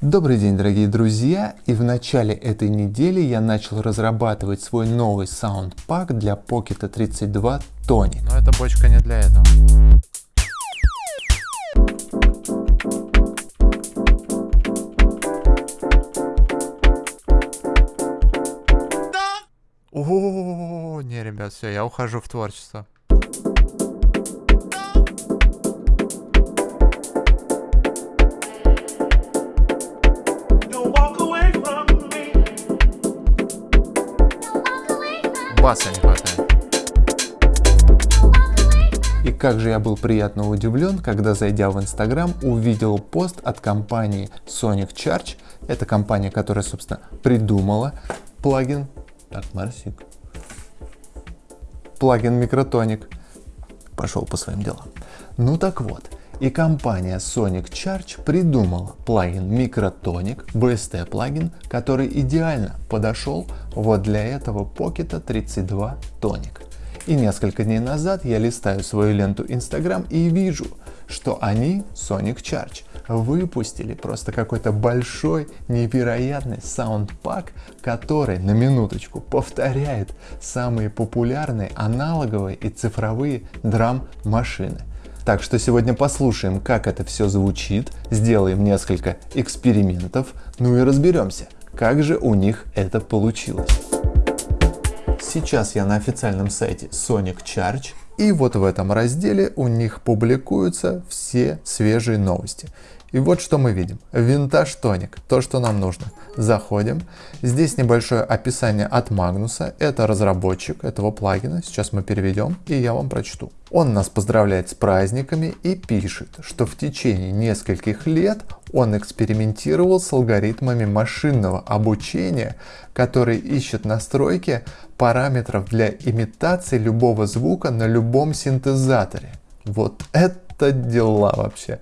Добрый день, дорогие друзья! И в начале этой недели я начал разрабатывать свой новый саундпак для Pocket 32 Tony. Но эта бочка не для этого. О, не, ребят, все, я ухожу в творчество. Баса не хватает. И как же я был приятно удивлен, когда зайдя в Инстаграм, увидел пост от компании Sonic Charge. Это компания, которая, собственно, придумала плагин. Так, Марсик. Плагин Микротоник. Пошел по своим делам. Ну так вот, и компания Sonic Charge придумала плагин Microtonic, BST плагин, который идеально подошел вот для этого Pocket 32 Tonic. И несколько дней назад я листаю свою ленту Instagram и вижу, что они, Sonic Charge, выпустили просто какой-то большой, невероятный саундпак, который на минуточку повторяет самые популярные аналоговые и цифровые драм-машины. Так что сегодня послушаем, как это все звучит, сделаем несколько экспериментов, ну и разберемся, как же у них это получилось. Сейчас я на официальном сайте Sonic Charge, и вот в этом разделе у них публикуются все свежие новости. И вот что мы видим. Винтаж тоник, то, что нам нужно. Заходим. Здесь небольшое описание от Магнуса. Это разработчик этого плагина. Сейчас мы переведем и я вам прочту. Он нас поздравляет с праздниками и пишет, что в течение нескольких лет он экспериментировал с алгоритмами машинного обучения, которые ищут настройки параметров для имитации любого звука на любом синтезаторе. Вот это дела вообще.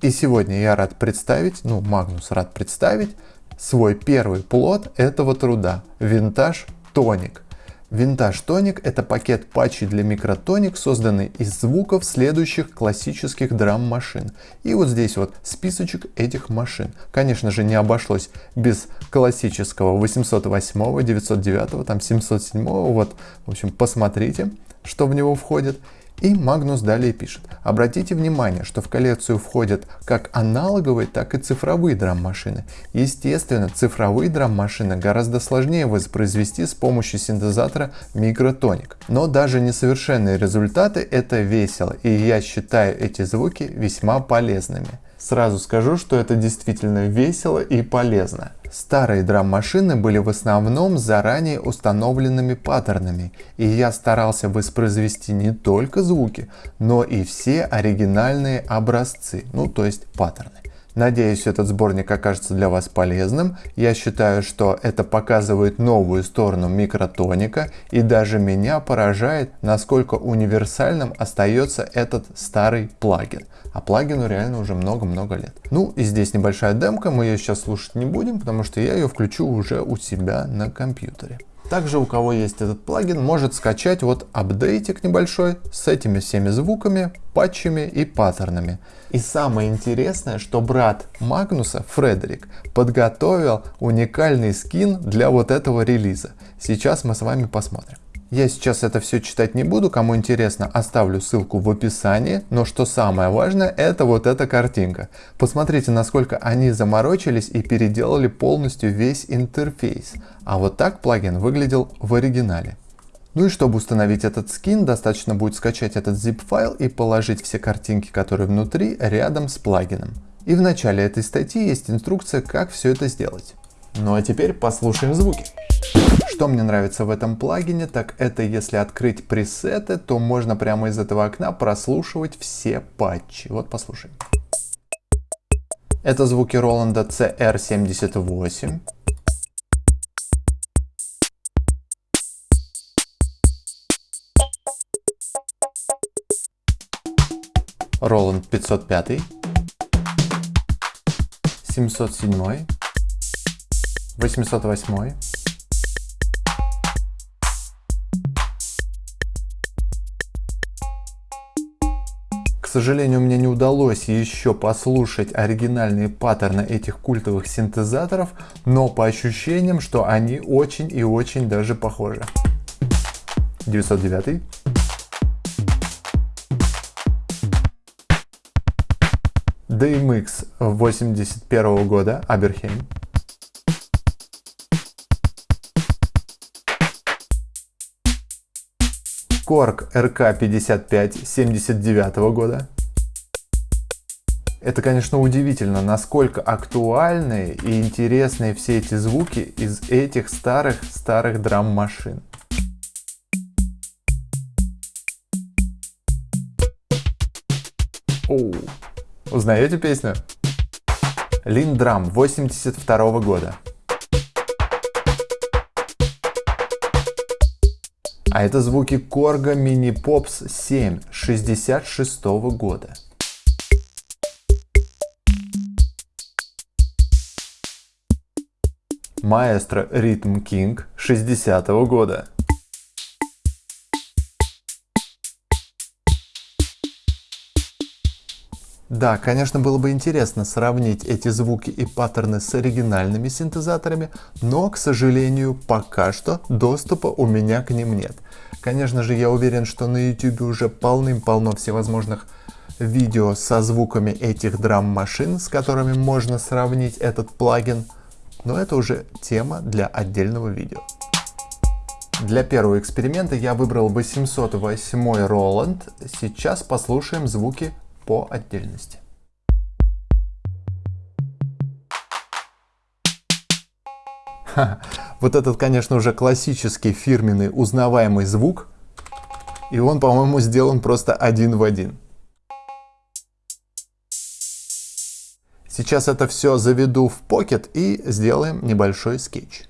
И сегодня я рад представить, ну Магнус рад представить, свой первый плод этого труда, Винтаж Тоник. Винтаж Тоник это пакет патчей для микротоник, созданный из звуков следующих классических драм-машин. И вот здесь вот списочек этих машин. Конечно же не обошлось без классического 808, 909, там 707, вот, в общем, посмотрите, что в него входит. И Магнус далее пишет. Обратите внимание, что в коллекцию входят как аналоговые, так и цифровые драм-машины. Естественно, цифровые драм-машины гораздо сложнее воспроизвести с помощью синтезатора Microtonic. Но даже несовершенные результаты это весело, и я считаю эти звуки весьма полезными. Сразу скажу, что это действительно весело и полезно. Старые драм-машины были в основном заранее установленными паттернами, и я старался воспроизвести не только звуки, но и все оригинальные образцы, ну то есть паттерны. Надеюсь, этот сборник окажется для вас полезным. Я считаю, что это показывает новую сторону микротоника и даже меня поражает, насколько универсальным остается этот старый плагин. А плагину реально уже много-много лет. Ну и здесь небольшая демка, мы ее сейчас слушать не будем, потому что я ее включу уже у себя на компьютере. Также у кого есть этот плагин, может скачать вот апдейтик небольшой с этими всеми звуками, патчами и паттернами. И самое интересное, что брат Магнуса, Фредерик, подготовил уникальный скин для вот этого релиза. Сейчас мы с вами посмотрим. Я сейчас это все читать не буду, кому интересно, оставлю ссылку в описании, но что самое важное, это вот эта картинка. Посмотрите, насколько они заморочились и переделали полностью весь интерфейс. А вот так плагин выглядел в оригинале. Ну и чтобы установить этот скин, достаточно будет скачать этот zip файл и положить все картинки, которые внутри, рядом с плагином. И в начале этой статьи есть инструкция, как все это сделать. Ну а теперь послушаем звуки. Что мне нравится в этом плагине, так это если открыть пресеты, то можно прямо из этого окна прослушивать все патчи. Вот послушаем. Это звуки Роланда CR78. Роланд 505. 707. 808. Сожалению, мне не удалось еще послушать оригинальные паттерны этих культовых синтезаторов, но по ощущениям, что они очень и очень даже похожи. 909. DMX 81 года, Аберхейм. Корг РК-55 79 года. Это, конечно, удивительно, насколько актуальные и интересные все эти звуки из этих старых-старых драм-машин. Оу, узнаете песню? Линдрам 82 года. А это звуки Корга Mini Pops 7 66 года. Маэстро Rhythm King 60 -го года. Да, конечно, было бы интересно сравнить эти звуки и паттерны с оригинальными синтезаторами, но, к сожалению, пока что доступа у меня к ним нет. Конечно же, я уверен, что на YouTube уже полным-полно всевозможных видео со звуками этих драм-машин, с которыми можно сравнить этот плагин, но это уже тема для отдельного видео. Для первого эксперимента я выбрал 808 Roland. Сейчас послушаем звуки по отдельности. Вот этот, конечно, уже классический фирменный узнаваемый звук. И он, по-моему, сделан просто один в один. Сейчас это все заведу в Pocket и сделаем небольшой скетч.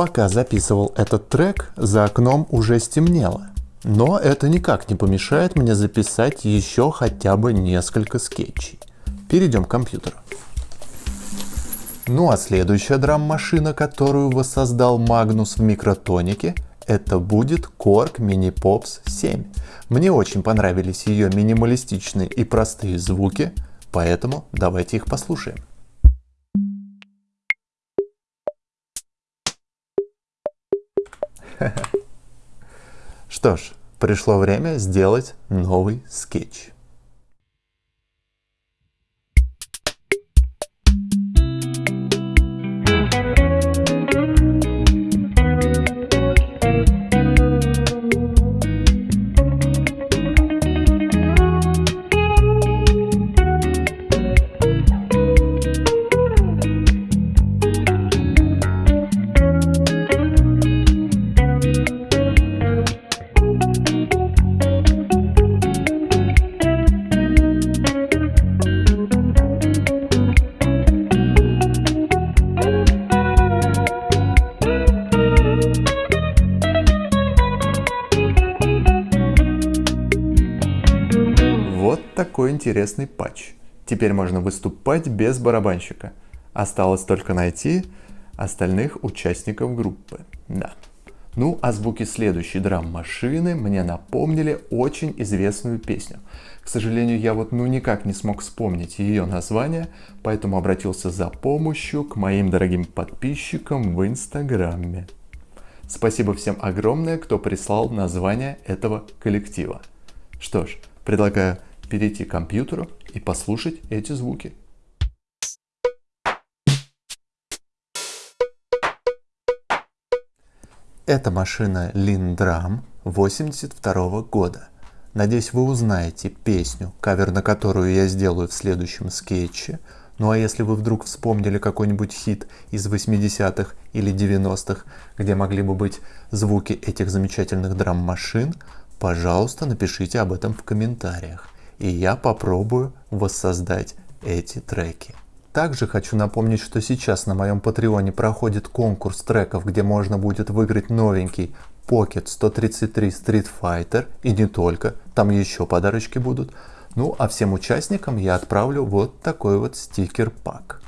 Пока записывал этот трек, за окном уже стемнело. Но это никак не помешает мне записать еще хотя бы несколько скетчей. Перейдем к компьютеру. Ну а следующая драм-машина, которую воссоздал Магнус в микротонике, это будет Korg Mini Pops 7. Мне очень понравились ее минималистичные и простые звуки, поэтому давайте их послушаем. Что ж, пришло время сделать новый скетч. Такой интересный патч. Теперь можно выступать без барабанщика. Осталось только найти остальных участников группы. Да. Ну, а звуки следующей драм-машины мне напомнили очень известную песню. К сожалению, я вот ну никак не смог вспомнить ее название, поэтому обратился за помощью к моим дорогим подписчикам в Инстаграме. Спасибо всем огромное, кто прислал название этого коллектива. Что ж, предлагаю перейти к компьютеру и послушать эти звуки. Это машина Lindram 82 года. Надеюсь, вы узнаете песню, кавер на которую я сделаю в следующем скетче. Ну а если вы вдруг вспомнили какой-нибудь хит из 80-х или 90-х, где могли бы быть звуки этих замечательных драм-машин, пожалуйста, напишите об этом в комментариях. И я попробую воссоздать эти треки. Также хочу напомнить, что сейчас на моем патреоне проходит конкурс треков, где можно будет выиграть новенький Pocket 133 Street Fighter и не только, там еще подарочки будут. Ну а всем участникам я отправлю вот такой вот стикер-пак.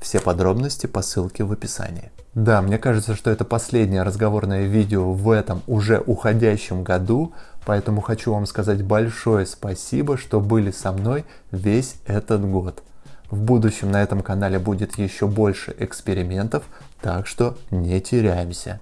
Все подробности по ссылке в описании. Да, мне кажется, что это последнее разговорное видео в этом уже уходящем году, поэтому хочу вам сказать большое спасибо, что были со мной весь этот год. В будущем на этом канале будет еще больше экспериментов, так что не теряемся.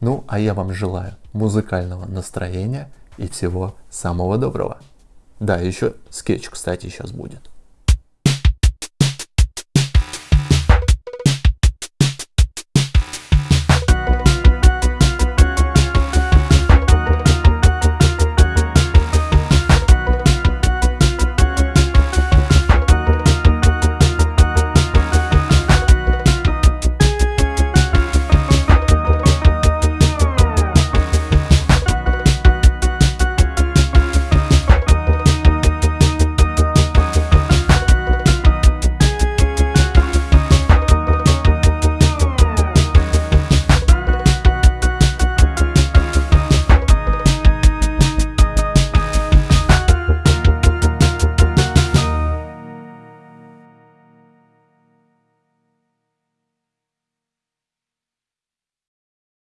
Ну, а я вам желаю музыкального настроения и всего самого доброго. Да, еще скетч, кстати, сейчас будет.